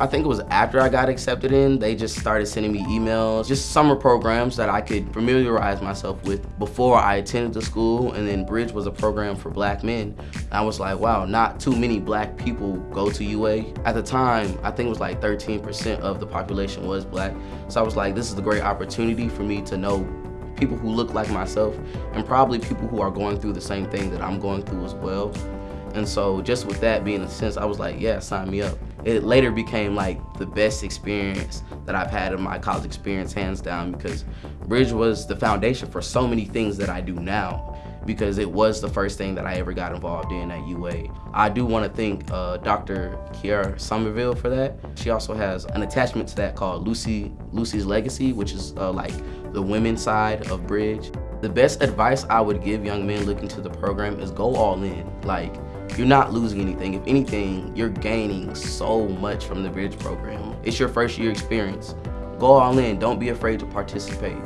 I think it was after I got accepted in, they just started sending me emails, just summer programs that I could familiarize myself with before I attended the school. And then Bridge was a program for black men. I was like, wow, not too many black people go to UA. At the time, I think it was like 13% of the population was black. So I was like, this is a great opportunity for me to know people who look like myself and probably people who are going through the same thing that I'm going through as well. And so just with that being a sense, I was like, yeah, sign me up. It later became like the best experience that I've had in my college experience, hands down, because Bridge was the foundation for so many things that I do now because it was the first thing that I ever got involved in at UA. I do want to thank uh, Dr. Kiara Somerville for that. She also has an attachment to that called Lucy Lucy's Legacy, which is uh, like the women's side of Bridge. The best advice I would give young men looking to the program is go all in. Like, you're not losing anything. If anything, you're gaining so much from the Bridge program. It's your first year experience. Go all in, don't be afraid to participate.